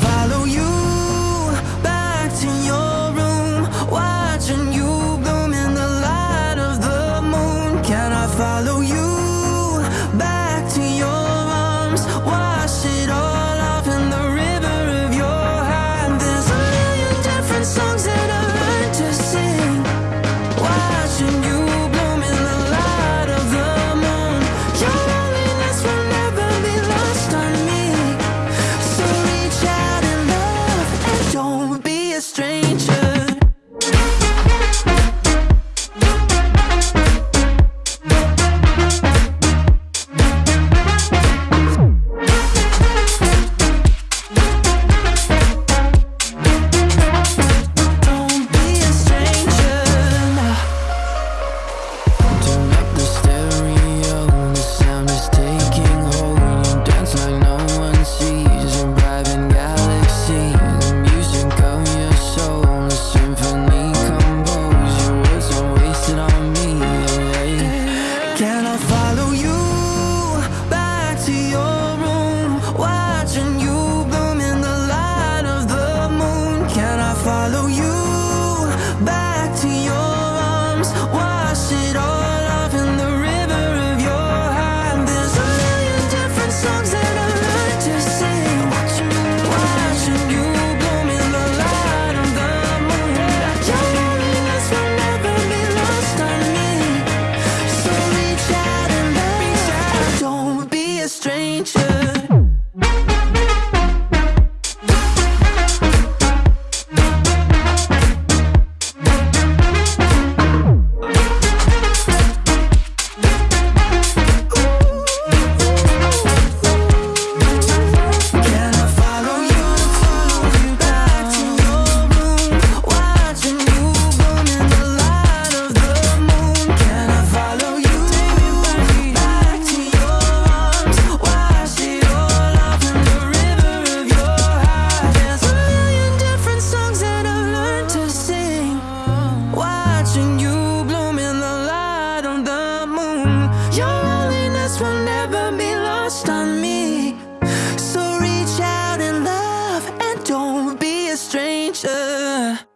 follow you. Uh.